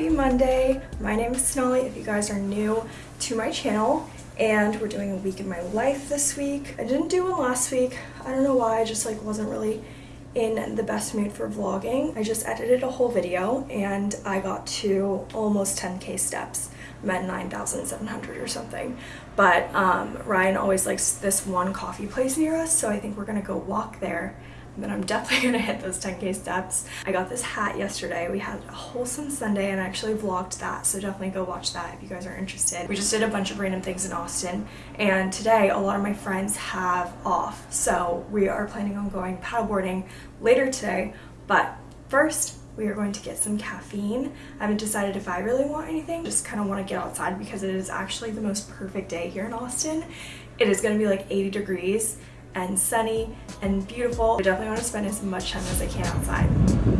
Happy Monday. My name is Sonali if you guys are new to my channel and we're doing a week in my life this week. I didn't do one last week. I don't know why, I just like wasn't really in the best mood for vlogging. I just edited a whole video and I got to almost 10k steps. I'm at 9,700 or something. But um, Ryan always likes this one coffee place near us, so I think we're gonna go walk there then I'm definitely gonna hit those 10k steps. I got this hat yesterday. We had a wholesome Sunday and I actually vlogged that, so definitely go watch that if you guys are interested. We just did a bunch of random things in Austin and today a lot of my friends have off, so we are planning on going paddleboarding later today, but first we are going to get some caffeine. I haven't decided if I really want anything, just kind of want to get outside because it is actually the most perfect day here in Austin. It is going to be like 80 degrees and sunny and beautiful. I definitely want to spend as much time as I can outside.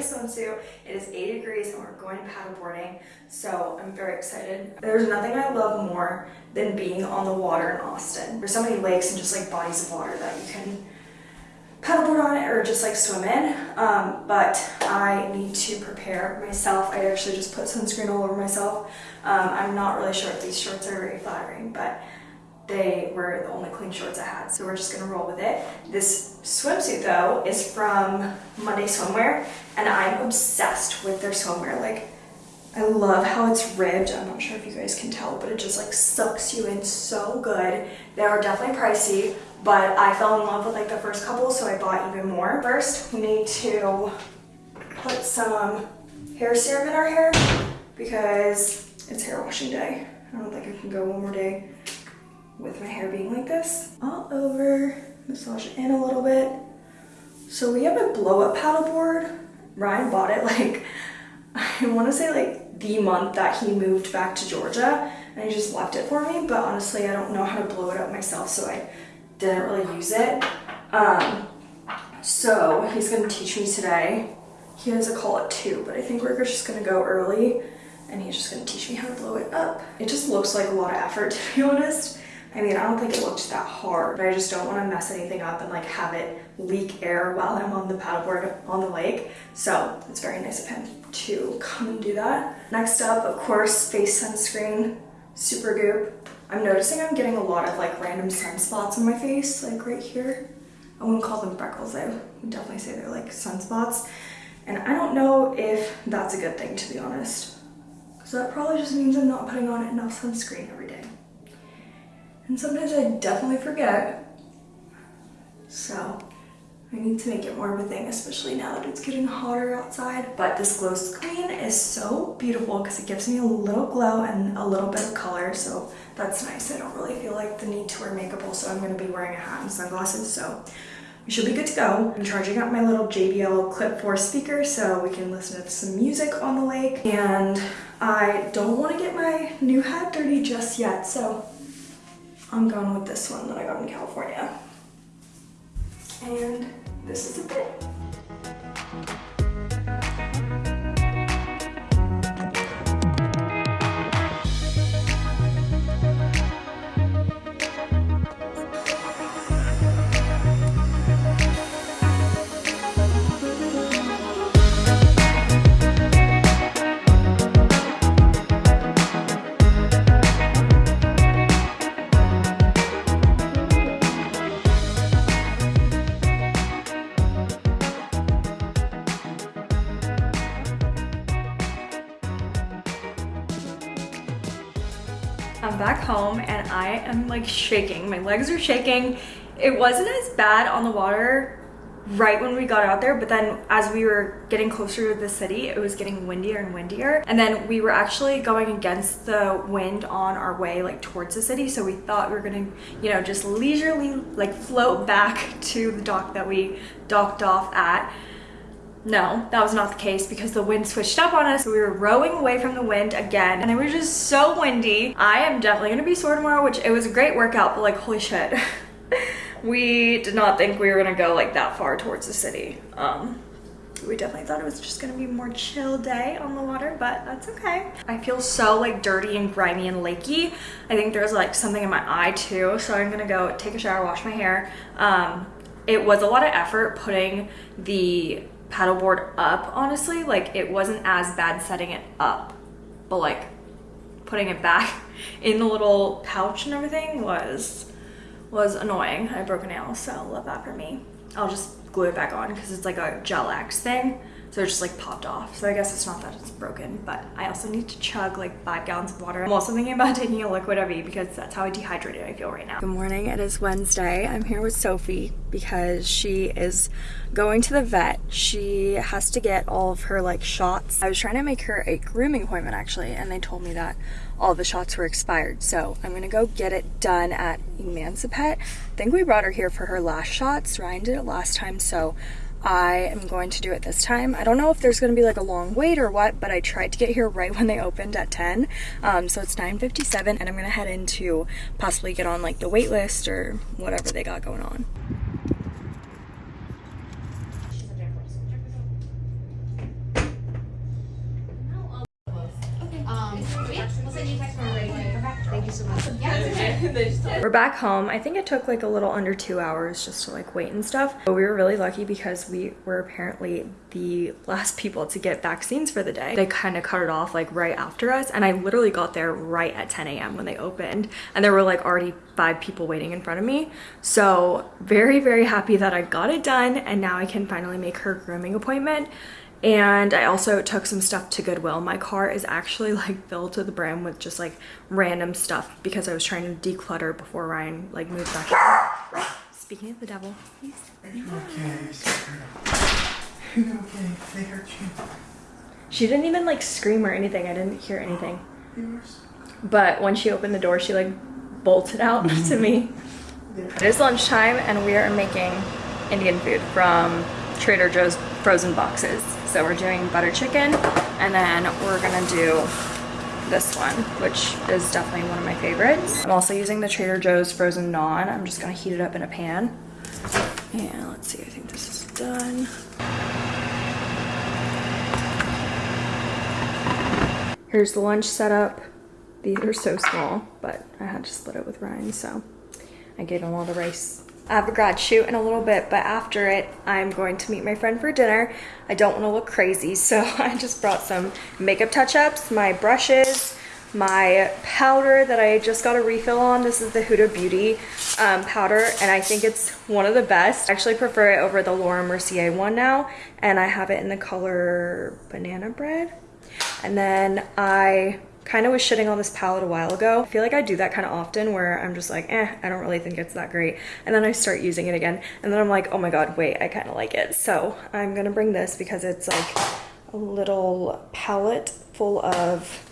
A swimsuit. It is 80 degrees and we're going paddleboarding, so I'm very excited. There's nothing I love more than being on the water in Austin. There's so many lakes and just like bodies of water that you can paddleboard on it or just like swim in. Um, but I need to prepare myself. I actually just put sunscreen all over myself. Um, I'm not really sure if these shorts are very flattering, but they were the only clean shorts I had, so we're just gonna roll with it. This swimsuit though is from Monday Swimwear, and I'm obsessed with their swimwear. Like, I love how it's ribbed. I'm not sure if you guys can tell, but it just like sucks you in so good. They are definitely pricey, but I fell in love with like the first couple, so I bought even more. First, we need to put some hair serum in our hair because it's hair washing day. I don't think I can go one more day with my hair being like this. All over, massage in a little bit. So we have a blow up paddleboard. Ryan bought it like, I wanna say like the month that he moved back to Georgia and he just left it for me, but honestly I don't know how to blow it up myself so I didn't really use it. Um, so he's gonna teach me today. He has a call at two, but I think we're just gonna go early and he's just gonna teach me how to blow it up. It just looks like a lot of effort to be honest. I mean, I don't think it looked that hard, but I just don't want to mess anything up and like have it leak air while I'm on the paddleboard on the lake. So it's very nice of him to come and do that. Next up, of course, face sunscreen, Supergoop. I'm noticing I'm getting a lot of like random sunspots on my face, like right here. I wouldn't call them freckles, I would definitely say they're like sunspots. And I don't know if that's a good thing, to be honest. So that probably just means I'm not putting on enough sunscreen every day. And sometimes I definitely forget. So I need to make it more of a thing, especially now that it's getting hotter outside. But this glow screen is so beautiful because it gives me a little glow and a little bit of color. So that's nice. I don't really feel like the need to wear makeup. Also, I'm going to be wearing a hat and sunglasses. So we should be good to go. I'm charging up my little JBL Clip 4 speaker so we can listen to some music on the lake. And I don't want to get my new hat dirty just yet. So I'm going with this one that I got in California. And this is a bit. I'm back home and I am like shaking. My legs are shaking. It wasn't as bad on the water right when we got out there but then as we were getting closer to the city it was getting windier and windier and then we were actually going against the wind on our way like towards the city so we thought we were gonna you know just leisurely like float back to the dock that we docked off at no, that was not the case because the wind switched up on us. We were rowing away from the wind again and it was just so windy. I am definitely gonna be sore tomorrow, which it was a great workout, but like, holy shit. we did not think we were gonna go like that far towards the city. Um, We definitely thought it was just gonna be a more chill day on the water, but that's okay. I feel so like dirty and grimy and lakey. I think there's like something in my eye too, so I'm gonna go take a shower, wash my hair. Um, it was a lot of effort putting the paddleboard up, honestly. Like it wasn't as bad setting it up, but like putting it back in the little pouch and everything was was annoying. I broke a nail, so love that for me. I'll just glue it back on because it's like a gel X thing. So it just like popped off. So I guess it's not that it's broken, but I also need to chug like five gallons of water. I'm also thinking about taking a liquid IV because that's how I dehydrated I feel right now. Good morning, it is Wednesday. I'm here with Sophie because she is going to the vet. She has to get all of her like shots. I was trying to make her a grooming appointment actually, and they told me that all the shots were expired. So I'm gonna go get it done at Emancipet. I think we brought her here for her last shots. Ryan did it last time, so I am going to do it this time. I don't know if there's going to be like a long wait or what, but I tried to get here right when they opened at 10. Um, so it's 9.57 and I'm going to head in to possibly get on like the wait list or whatever they got going on. We're back home. I think it took like a little under two hours just to like wait and stuff. But we were really lucky because we were apparently the last people to get vaccines for the day. They kind of cut it off like right after us. And I literally got there right at 10 a.m. when they opened. And there were like already five people waiting in front of me. So very, very happy that I got it done. And now I can finally make her grooming appointment and I also took some stuff to Goodwill. My car is actually like filled to the brim with just like random stuff because I was trying to declutter before Ryan like moved back in. Speaking of the devil, he's Okay, okay, they hurt you. she didn't even like scream or anything. I didn't hear anything. But when she opened the door, she like bolted out to me. It is lunchtime and we are making Indian food from Trader Joe's frozen boxes. So we're doing butter chicken and then we're gonna do this one, which is definitely one of my favorites. I'm also using the Trader Joe's frozen naan. I'm just gonna heat it up in a pan. Yeah, let's see, I think this is done. Here's the lunch setup. These are so small, but I had to split it with Ryan, so I gave him all the rice. I have a grad shoot in a little bit, but after it, I'm going to meet my friend for dinner. I don't want to look crazy, so I just brought some makeup touch-ups, my brushes, my powder that I just got a refill on. This is the Huda Beauty um, powder, and I think it's one of the best. I actually prefer it over the Laura Mercier one now, and I have it in the color Banana Bread. And then I kind of was shitting on this palette a while ago. I feel like I do that kind of often where I'm just like, eh, I don't really think it's that great. And then I start using it again. And then I'm like, oh my God, wait, I kind of like it. So I'm gonna bring this because it's like a little palette full of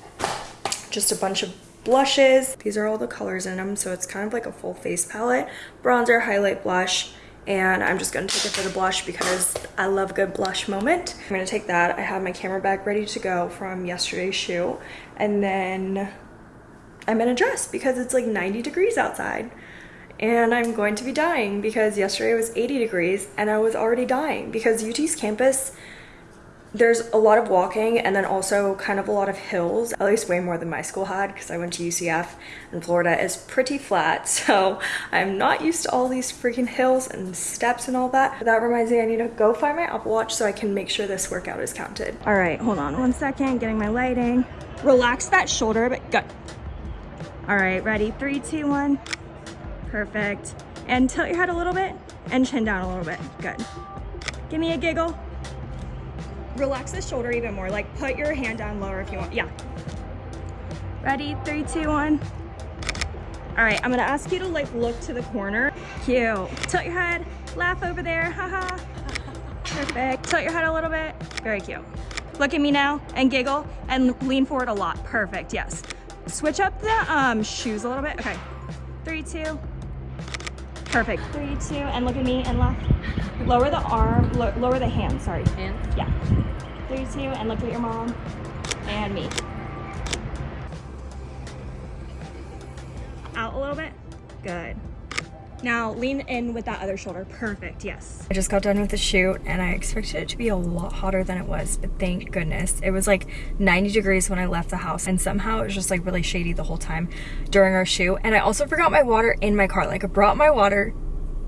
just a bunch of blushes. These are all the colors in them. So it's kind of like a full face palette, bronzer, highlight, blush, and I'm just gonna take it for the blush because I love a good blush moment. I'm gonna take that. I have my camera bag ready to go from yesterday's shoot. And then I'm in a dress because it's like 90 degrees outside. And I'm going to be dying because yesterday was 80 degrees and I was already dying because UT's campus there's a lot of walking and then also kind of a lot of hills, at least way more than my school had because I went to UCF and Florida is pretty flat. So I'm not used to all these freaking hills and steps and all that. But that reminds me I need to go find my Apple Watch so I can make sure this workout is counted. All right, hold on one second, getting my lighting. Relax that shoulder a bit, good. All right, ready, three, two, one. Perfect. And tilt your head a little bit and chin down a little bit, good. Give me a giggle relax the shoulder even more. Like put your hand down lower if you want. Yeah. Ready? Three, two, one. All right, I'm gonna ask you to like look to the corner. Cute. Tilt your head, laugh over there, haha. Perfect. Tilt your head a little bit. Very cute. Look at me now and giggle and lean forward a lot. Perfect, yes. Switch up the um, shoes a little bit. Okay, three, two. Perfect, three, two, and look at me and laugh. Lower the arm, lo lower the hand, sorry. Hand? Yeah. Three, two, and look at your mom and me. Out a little bit. Good. Now lean in with that other shoulder. Perfect, yes. I just got done with the shoot and I expected it to be a lot hotter than it was, but thank goodness. It was like 90 degrees when I left the house and somehow it was just like really shady the whole time during our shoot. And I also forgot my water in my car. Like I brought my water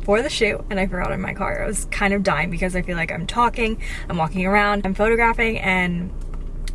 for the shoot and I forgot in my car. I was kind of dying because I feel like I'm talking, I'm walking around, I'm photographing and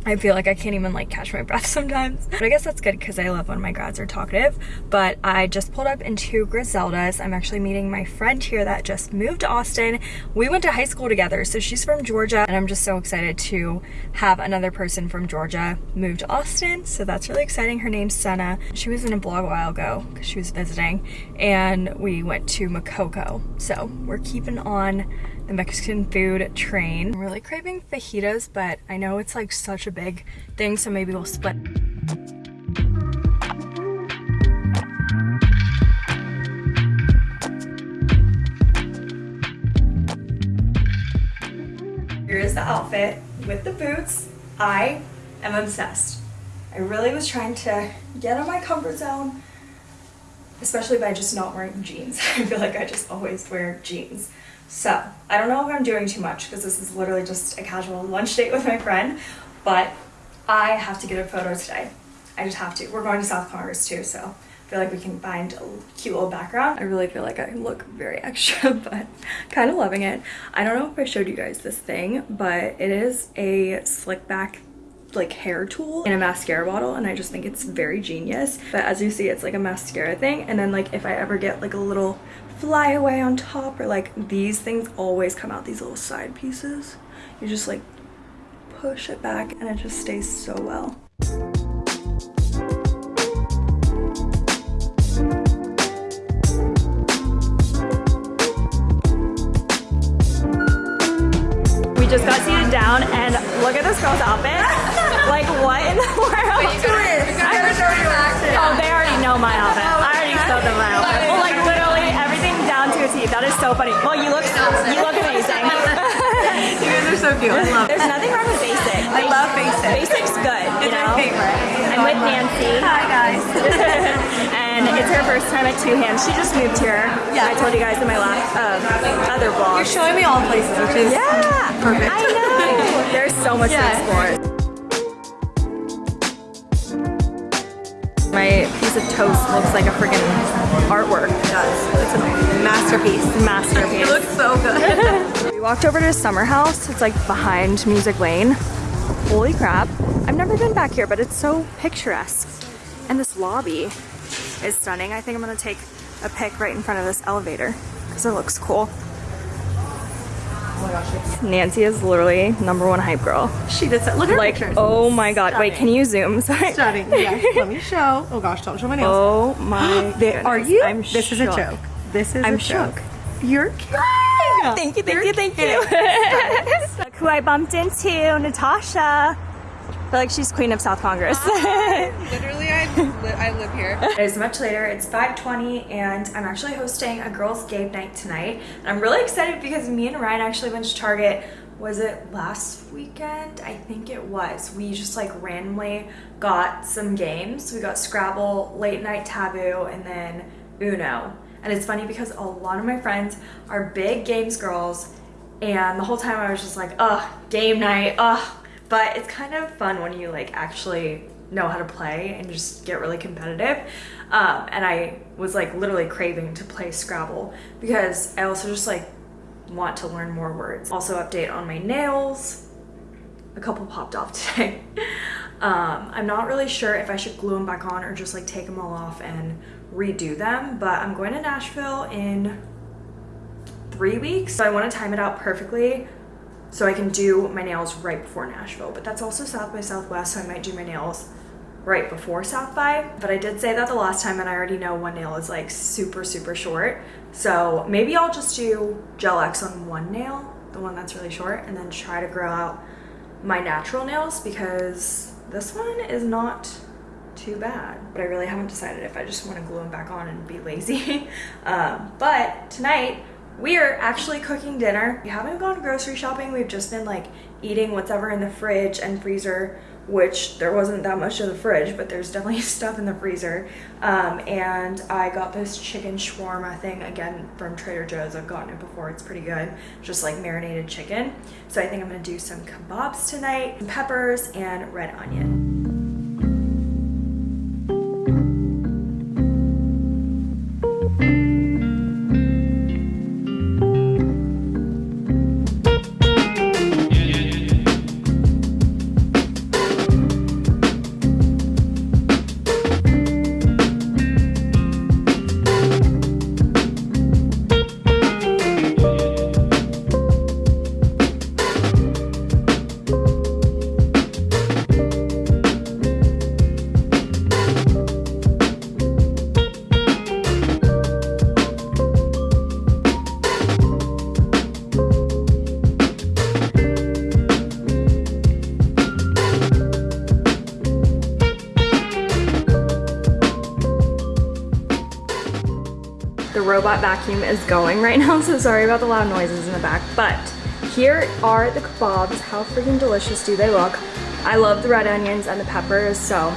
I feel like I can't even like catch my breath sometimes. But I guess that's good because I love when my grads are talkative. But I just pulled up into Griselda's. I'm actually meeting my friend here that just moved to Austin. We went to high school together. So she's from Georgia and I'm just so excited to have another person from Georgia move to Austin. So that's really exciting. Her name's Senna. She was in a blog a while ago because she was visiting and we went to Makoko. So we're keeping on the Mexican food train. I'm really craving fajitas, but I know it's like such a big thing, so maybe we'll split. Here is the outfit with the boots. I am obsessed. I really was trying to get out of my comfort zone, especially by just not wearing jeans. I feel like I just always wear jeans. So, I don't know if I'm doing too much because this is literally just a casual lunch date with my friend, but I have to get a photo today. I just have to. We're going to South Congress too, so I feel like we can find a cute little background. I really feel like I look very extra, but kind of loving it. I don't know if I showed you guys this thing, but it is a slick back like hair tool in a mascara bottle and I just think it's very genius. But as you see, it's like a mascara thing. And then like if I ever get like a little flyaway on top or like these things always come out these little side pieces. You just like push it back and it just stays so well. We just got seated down and look at this girl's outfit. like what in the world? Oh, they already know my outfit. I already showed them my outfit. Well, like literally everything down to a T. That is so funny. Well, you look, you look amazing. You guys are so cute. I love There's nothing wrong with basic. I love basic. Basic's good, you It's know? my favorite. I'm with Nancy. Hi guys. and it's her first time at Two Hands. She just moved here. Yeah. I told you guys in my last uh, other vlog. You're showing me all places, which is yeah, perfect. There's so much Yeah. to explore. My piece of toast looks like a freaking artwork. It does. It's a masterpiece. Masterpiece. It looks so good. We walked over to Summer House. It's like behind Music Lane. Holy crap. I've never been back here, but it's so picturesque. And this lobby is stunning. I think I'm gonna take a pic right in front of this elevator because it looks cool. Oh my gosh, Nancy is literally number one hype girl. she did that. Look at her Like, pictures. oh my god. Wait, can you zoom? Sorry. Stunning. Yeah. Let me show. Oh gosh, don't show my nails. Oh my They- are you? I'm this is a joke. This is I'm a joke. You're kidding. Thank you, thank You're you, thank you. Look who I bumped into, Natasha. I feel like she's queen of South Congress. Literally, I, li- I live here. It is much later. It's 5:20, and I'm actually hosting a girls' game night tonight. And I'm really excited because me and Ryan actually went to Target. Was it last weekend? I think it was. We just like randomly got some games. We got Scrabble, Late Night Taboo, and then Uno. And it's funny because a lot of my friends are big games girls, and the whole time I was just like, ugh, game night, ugh. But it's kind of fun when you like actually know how to play and just get really competitive. Um, and I was like literally craving to play Scrabble because I also just like want to learn more words. Also update on my nails. A couple popped off today. Um, I'm not really sure if I should glue them back on or just like take them all off and redo them, but I'm going to Nashville in three weeks. So I want to time it out perfectly so I can do my nails right before Nashville. But that's also South by Southwest, so I might do my nails right before South by. But I did say that the last time, and I already know one nail is like super, super short. So maybe I'll just do Gel X on one nail, the one that's really short, and then try to grow out my natural nails because this one is not too bad. But I really haven't decided if I just want to glue them back on and be lazy. um, but tonight, We are actually cooking dinner. We haven't gone grocery shopping. We've just been like eating whatever in the fridge and freezer, which there wasn't that much in the fridge, but there's definitely stuff in the freezer. Um, and I got this chicken shawarma thing again from Trader Joe's. I've gotten it before. It's pretty good. Just like marinated chicken. So I think I'm gonna do some kebabs tonight, peppers and red onion. Robot vacuum is going right now, so sorry about the loud noises in the back. But here are the kebabs. How freaking delicious do they look? I love the red onions and the peppers, so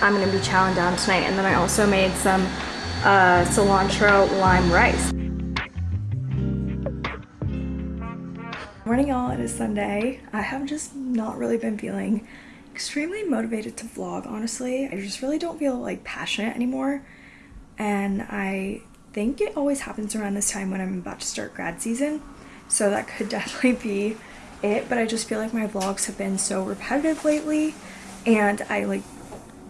I'm gonna be chowing down tonight. And then I also made some uh, cilantro lime rice. Morning y'all, it is Sunday. I have just not really been feeling extremely motivated to vlog, honestly. I just really don't feel like passionate anymore. And I think it always happens around this time when I'm about to start grad season. So that could definitely be it. But I just feel like my vlogs have been so repetitive lately. And I like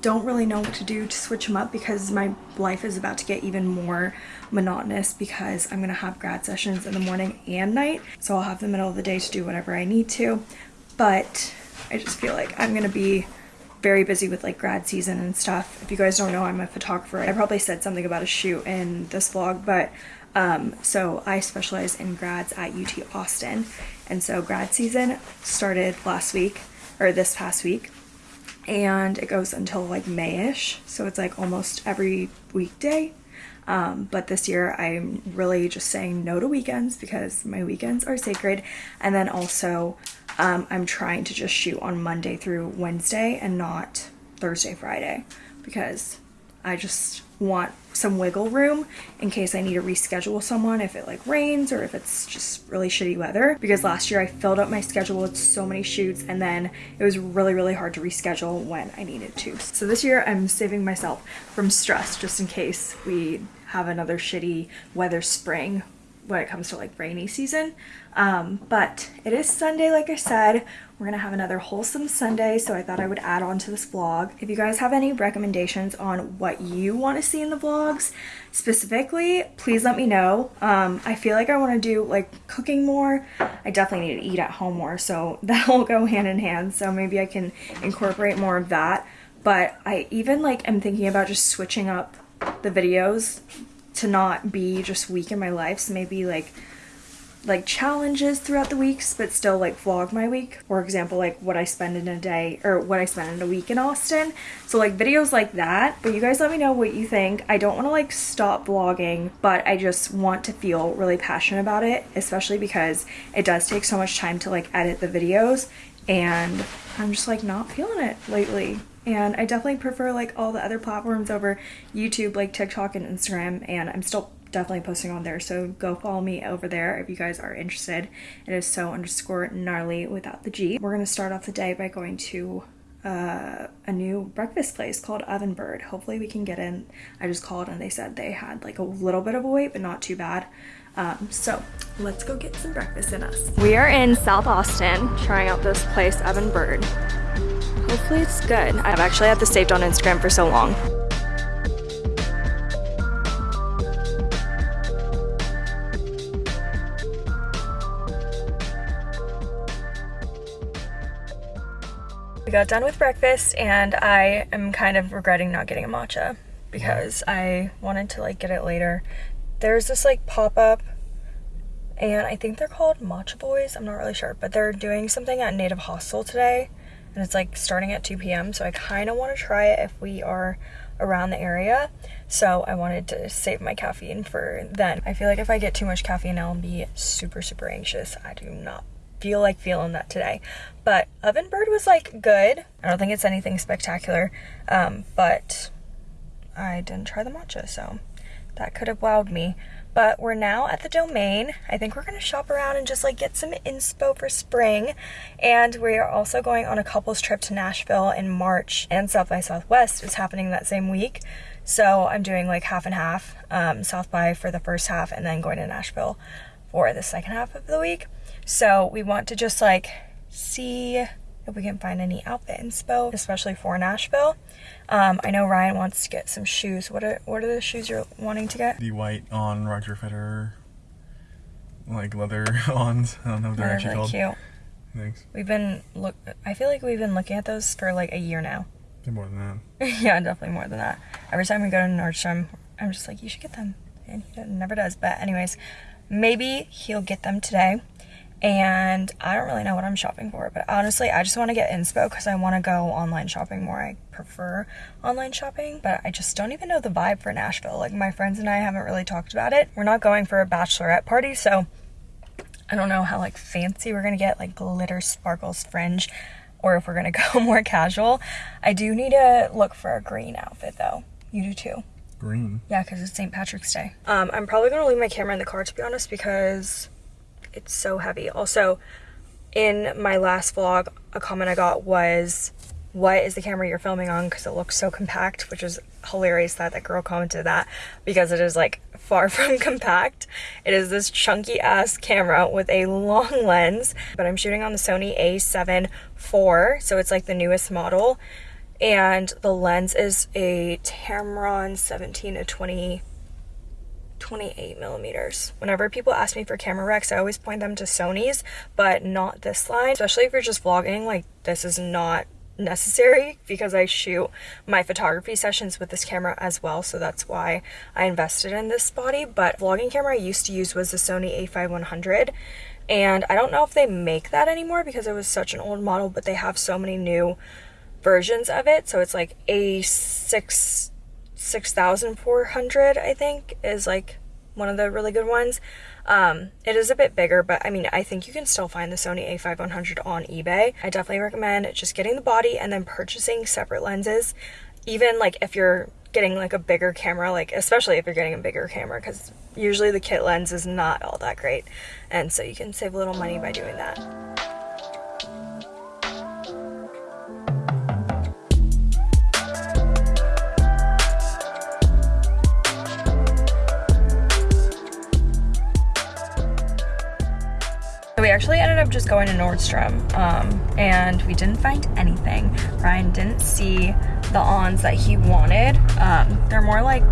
don't really know what to do to switch them up because my life is about to get even more monotonous because I'm gonna have grad sessions in the morning and night. So I'll have the middle of the day to do whatever I need to. But I just feel like I'm gonna be very busy with like grad season and stuff. If you guys don't know, I'm a photographer. I probably said something about a shoot in this vlog, but um, so I specialize in grads at UT Austin. And so grad season started last week or this past week and it goes until like Mayish. So it's like almost every weekday. Um, but this year I'm really just saying no to weekends because my weekends are sacred. And then also um, I'm trying to just shoot on Monday through Wednesday and not Thursday, Friday because I just want some wiggle room in case I need to reschedule someone if it like rains or if it's just really shitty weather because last year I filled up my schedule with so many shoots and then it was really really hard to reschedule when I needed to. So this year I'm saving myself from stress just in case we have another shitty weather spring when it comes to like rainy season. Um, but it is Sunday, like I said. We're gonna have another wholesome Sunday, so I thought I would add on to this vlog. If you guys have any recommendations on what you want to see in the vlogs specifically, please let me know. Um, I feel like I want to do like cooking more. I definitely need to eat at home more, so that'll go hand in hand. So maybe I can incorporate more of that. But I even like am thinking about just switching up the videos to not be just week in my life. So maybe like like challenges throughout the weeks but still like vlog my week. For example like what i spend in a day or what i spend in a week in austin. So like videos like that. But you guys let me know what you think. I don't want to like stop vlogging but i just want to feel really passionate about it especially because it does take so much time to like edit the videos. And i'm just like not feeling it lately and I definitely prefer like all the other platforms over YouTube like TikTok and Instagram and I'm still definitely posting on there. So go follow me over there if you guys are interested. It is so underscore gnarly without the G. We're gonna start off the day by going to uh, a new breakfast place called Oven Bird. Hopefully we can get in. I just called and they said they had like a little bit of a wait but not too bad. Um, so let's go get some breakfast in us. We are in South Austin trying out this place Oven Bird Hopefully it's good. I've actually had this saved on Instagram for so long. We got done with breakfast and I am kind of regretting not getting a matcha because I wanted to like get it later. There's this like pop-up and I think they're called Matcha Boys. I'm not really sure, but they're doing something at Native Hostel today and it's like starting at 2 p.m. So I kind of want to try it if we are around the area. So I wanted to save my caffeine for then. I feel like if I get too much caffeine, I'll be super, super anxious. I do not feel like feeling that today. But Ovenbird was like good. I don't think it's anything spectacular, um, but I didn't try the matcha, so that could have wowed me. But we're now at the domain. I think we're gonna shop around and just like get some inspo for spring. And we are also going on a couple's trip to Nashville in March, and South by Southwest is happening that same week. So I'm doing like half and half, um, South by for the first half, and then going to Nashville for the second half of the week. So we want to just like see if we can find any outfit inspo, especially for Nashville. Um, I know Ryan wants to get some shoes. What are what are the shoes you're wanting to get? The white on Roger Federer, like leather ons. I don't know if they're They're actually really called. cute. Thanks. We've been look. I feel like we've been looking at those for like a year now. They're more than that. yeah, definitely more than that. Every time we go to Nordstrom, I'm just like, you should get them, and he never does. But anyways, maybe he'll get them today. And I don't really know what I'm shopping for, but honestly, I just want to get inspo because I want to go online shopping more. I prefer online shopping, but I just don't even know the vibe for Nashville. Like, my friends and I haven't really talked about it. We're not going for a bachelorette party, so I don't know how like fancy we're gonna get, like glitter, sparkles, fringe, or if we're gonna go more casual. I do need to look for a green outfit though. You do too. Green. Yeah, because it's St. Patrick's Day. Um, I'm probably gonna leave my camera in the car to be honest because it's so heavy. Also, in my last vlog, a comment I got was, "What is the camera you're filming on?" Because it looks so compact, which is hilarious that that girl commented that because it is like far from compact. It is this chunky ass camera with a long lens, but I'm shooting on the Sony A7 IV, so it's like the newest model. And the lens is a Tamron 17 to 20 28 millimeters. Whenever people ask me for camera recs, I always point them to Sony's, but not this line. Especially if you're just vlogging, like this is not necessary because I shoot my photography sessions with this camera as well, so that's why I invested in this body. But vlogging camera I used to use was the Sony a5100, and I don't know if they make that anymore because it was such an old model, but they have so many new versions of it. So it's like A6 6400 I think is like one of the really good ones. Um, it is a bit bigger, but I mean, I think you can still find the Sony a5100 on eBay. I definitely recommend just getting the body and then purchasing separate lenses. Even like if you're getting like a bigger camera, like especially if you're getting a bigger camera, because usually the kit lens is not all that great. And so you can save a little money by doing that. Actually ended up just going to Nordstrom um, and we didn't find anything. Ryan didn't see the ons that he wanted. Um, they're more like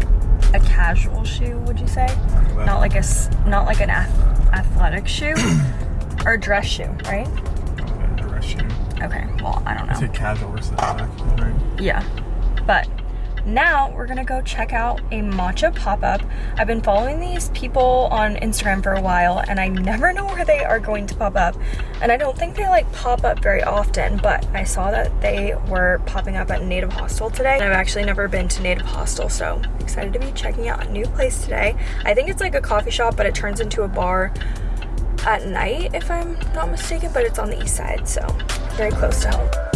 a casual shoe, would you say? Not like a not like an ath- athletic shoe or dress shoe, right? Okay, dress shoe. Okay, well I don't know. say casual versus athletic, right? Yeah. Now we're gonna go check out a matcha pop-up. I've been following these people on Instagram for a while and I never know where they are going to pop up. And I don't think they like pop up very often, but I saw that they were popping up at Native Hostel today. And I've actually never been to Native Hostel, so excited to be checking out a new place today. I think it's like a coffee shop, but it turns into a bar at night, if I'm not mistaken, but it's on the east side, so very close to home.